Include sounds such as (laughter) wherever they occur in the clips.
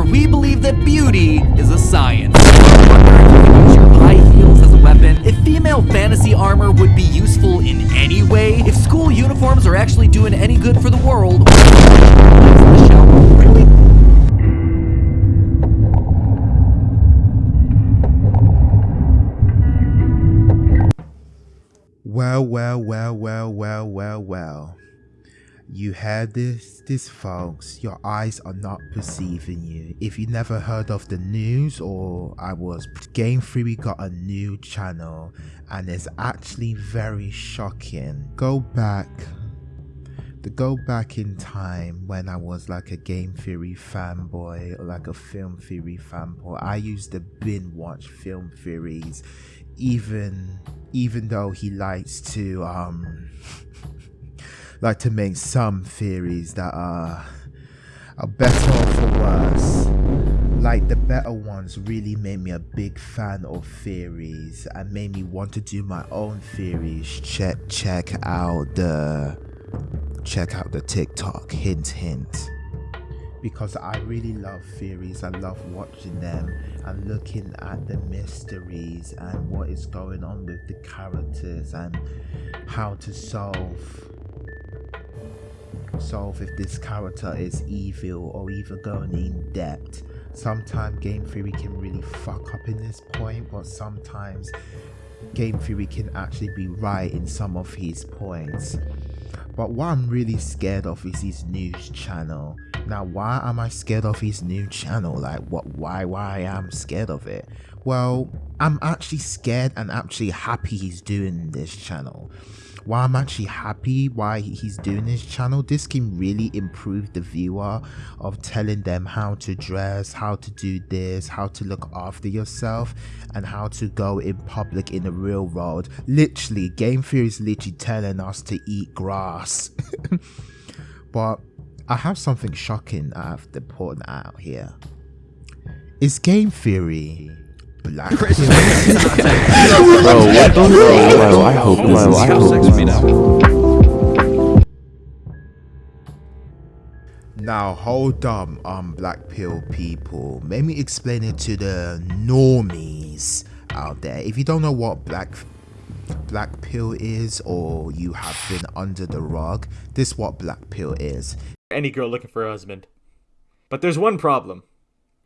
However, we believe that beauty is a science. Use high heels as a weapon. If female fantasy armor would be useful in any way, if school uniforms are actually doing any good for the world? Well, well, well, well, well, well, well. You heard this, this folks. Your eyes are not perceiving you. If you never heard of the news or I was, Game Theory got a new channel and it's actually very shocking. Go back, to go back in time when I was like a Game Theory fanboy or like a Film Theory fanboy. I used to binge watch film theories, even even though he likes to um (laughs) like to make some theories that are are better or for worse. Like the better ones really made me a big fan of theories and made me want to do my own theories. Check check out the check out the TikTok. Hint hint because I really love theories. I love watching them and looking at the mysteries and what is going on with the characters and how to solve solve if this character is evil or even going in depth. Sometimes game theory can really fuck up in this point, but sometimes game theory can actually be right in some of his points. But what I'm really scared of is his news channel. Now, why am I scared of his new channel? Like, what? Why? Why I'm scared of it? Well, I'm actually scared and actually happy he's doing this channel why I'm actually happy why he's doing this channel. This can really improve the viewer of telling them how to dress, how to do this, how to look after yourself, and how to go in public in the real world. Literally, Game Theory is literally telling us to eat grass. (laughs) but I have something shocking I have to point out here. Is Game Theory Black (laughs) Bro, what the Bro, I hope, bro, I hope. Now, hold on, um, Black Pill people. Let me explain it to the normies out there. If you don't know what Black Black Pill is, or you have been under the rug, this is what Black Pill is. Any girl looking for a husband. But there's one problem.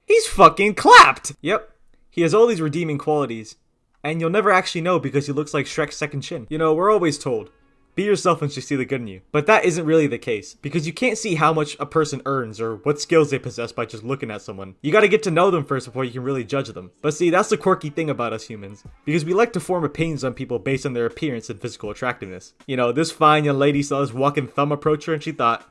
He's fucking clapped! Yep, he has all these redeeming qualities, and you'll never actually know because he looks like Shrek's second chin. You know, we're always told, be yourself and she'll see the good in you. But that isn't really the case, because you can't see how much a person earns or what skills they possess by just looking at someone. You gotta get to know them first before you can really judge them. But see, that's the quirky thing about us humans, because we like to form opinions on people based on their appearance and physical attractiveness. You know, this fine young lady saw this walking thumb approach her and she thought,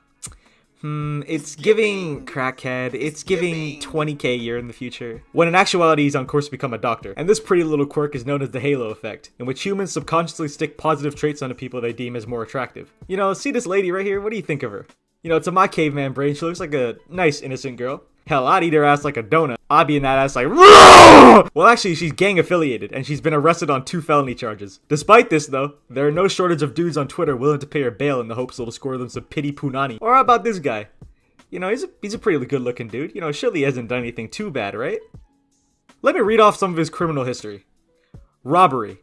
Hmm, it's giving crackhead. It's giving 20k a year in the future. When in actuality, he's on course to become a doctor. And this pretty little quirk is known as the halo effect, in which humans subconsciously stick positive traits onto people they deem as more attractive. You know, see this lady right here? What do you think of her? You know, to my caveman brain, she looks like a nice, innocent girl. Hell, I'd eat her ass like a donut. I'd be in that ass like, well, actually, she's gang affiliated, and she's been arrested on two felony charges. Despite this, though, there are no shortage of dudes on Twitter willing to pay her bail in the hopes it'll score them some pity punani. Or how about this guy? You know, he's a, he's a pretty good looking dude. You know, surely he hasn't done anything too bad, right? Let me read off some of his criminal history. Robbery.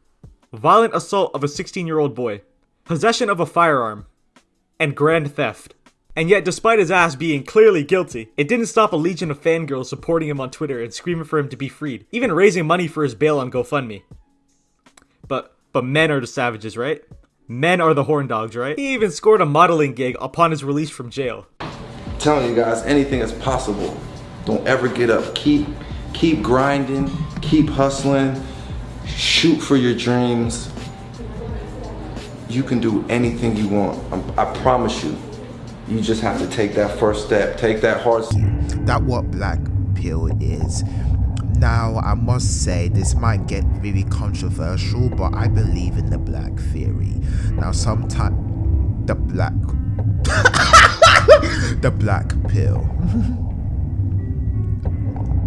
Violent assault of a 16 year old boy. Possession of a firearm. And grand theft. And yet, despite his ass being clearly guilty, it didn't stop a legion of fangirls supporting him on Twitter and screaming for him to be freed, even raising money for his bail on GoFundMe. But, but men are the savages, right? Men are the horn dogs, right? He even scored a modeling gig upon his release from jail. I'm telling you guys, anything is possible. Don't ever get up. Keep, keep grinding, keep hustling, shoot for your dreams. You can do anything you want. I, I promise you you just have to take that first step, take that hard. That what black pill is. Now, I must say this might get very controversial, but I believe in the black theory. Now, sometimes the black (laughs) the black pill. (laughs)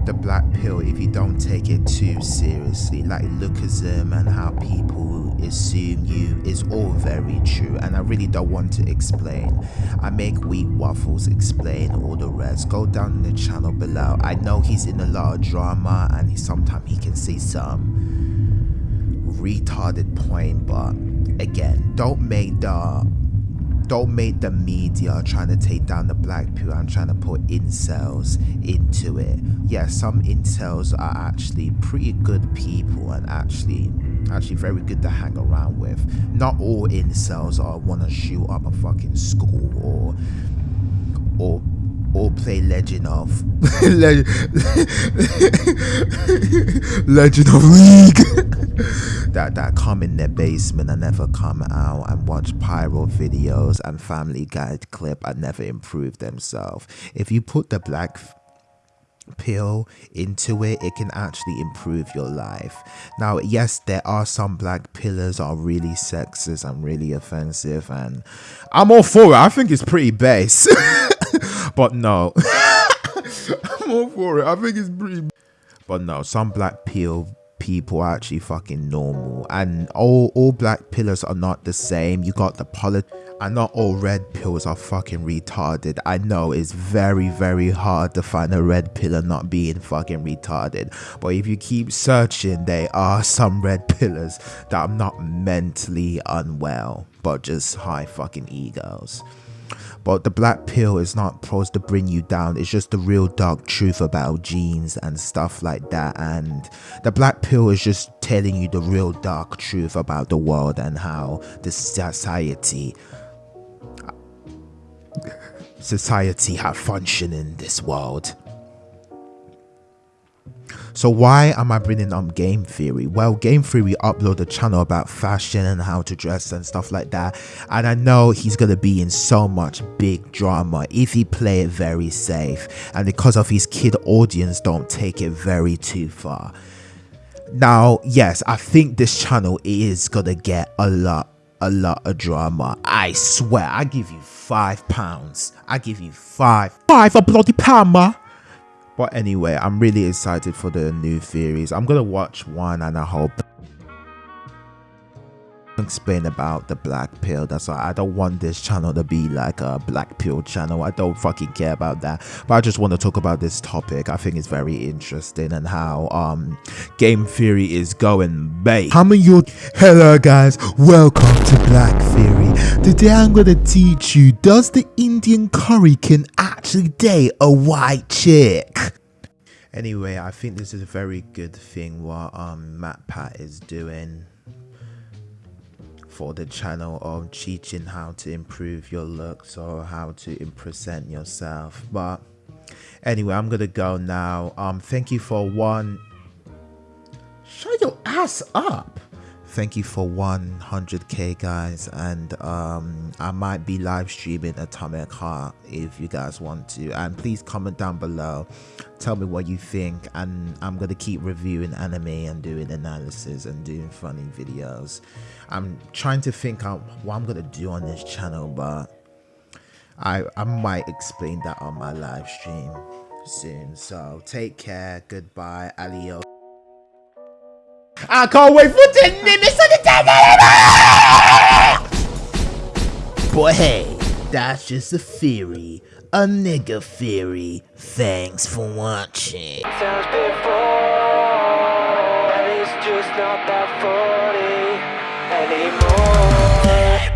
the black pill if you don't take it too seriously. Like lookism and how people assume you is all very true and i really don't want to explain. I make wheat waffles explain all the rest. Go down in the channel below. I know he's in a lot of drama and he, sometimes he can see some retarded point but again don't make the don't make the media trying to take down the black pill and trying to put incels into it. Yeah, some incels are actually pretty good people and actually actually very good to hang around with. Not all incels are wanna shoot up a fucking school or or or play Legend of (laughs) (laughs) Legend, of League. (laughs) That that come in their basement and never come out and watch pyro videos and Family Guy clip and never improve themselves. If you put the black pill into it it can actually improve your life. Now yes there are some black pillars are really sexist and really offensive and i'm all for it. I think it's pretty base (laughs) but no (laughs) i'm all for it i think it's pretty but no some black pill people are actually fucking normal and all all black pillars are not the same you got the polit and not all red pills are fucking retarded. I know it's very, very hard to find a red pillar not being fucking retarded. But if you keep searching, there are (laughs) some red pillars that are not mentally unwell, but just high fucking egos. But the black pill is not supposed to bring you down. It's just the real dark truth about genes and stuff like that. And the black pill is just telling you the real dark truth about the world and how the society society have function in this world. So why am I bringing up game theory? Well, game theory upload a channel about fashion and how to dress and stuff like that. And I know he's gonna be in so much big drama if he play it very safe. And because of his kid audience don't take it very too far. Now, yes, I think this channel is gonna get a lot a lot of drama. I swear, I give you five pounds. I give you five. Five a bloody pound, ma. But anyway, I'm really excited for the new theories. I'm gonna watch one and I hope explain about the black pill. That's why i don't want this channel to be like a black pill channel. I don't fucking care about that. But i just want to talk about this topic. I think it's very interesting and how um game theory is going bait how many you hello guys welcome to black theory. Today i'm gonna teach you does the indian curry can date a white chick. Anyway i think this is a very good thing what um MatPat is doing for the channel of teaching how to improve your looks or how to present yourself. But anyway i'm gonna go now. Um thank you for one. Shut your ass up thank you for 100k guys and um i might be live streaming atomic heart if you guys want to and please comment down below tell me what you think and i'm gonna keep reviewing anime and doing analysis and doing funny videos. I'm trying to think out what i'm gonna do on this channel but i i might explain that on my live stream soon. So take care. Goodbye. Alios I can't wait for 10 minutes of the time. Boy, hey, that's just a theory. A nigga theory. Thanks for watching. Sounds before, and it's just not that funny anymore.